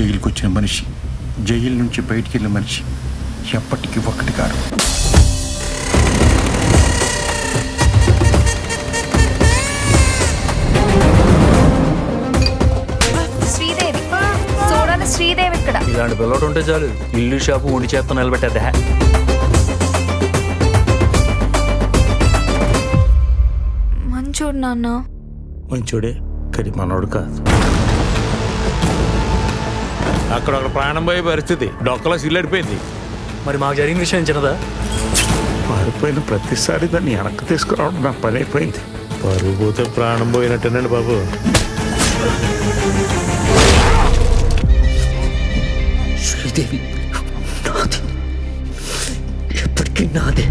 జైలుకి వచ్చిన మనిషి జైలు నుంచి బయటికి వెళ్ళిన మనిషి ఎప్పటికీ ఒకటి కాదు. శ్రీదేవి. చూడాలి శ్రీదేవి ఇక్కడ. ఇలాంటి పిల్లడు ఉంటే చాలు. ఇల్లు షాపు ఉండి చేత్తో నిలబెట్టేదే మంచోడు నాన్న. మంచోడే కానీ మనోడు కాదు. అక్కడ ఒక ప్రాణం పోయే పరిస్థితి. డొక్కలో సిల్లడిపోయింది మరి మాకు జరిగిన విషయం చిన్నదా? పారిపోయిన ప్రతిసారి దాన్ని వెనక్కి తీసుకురావడం నా పని అయిపోయింది పరుగు పోతే ప్రాణం పోయినట్టేనండి బాబు. శ్రీదేవి నాది. ఎప్పటికీ నాదే.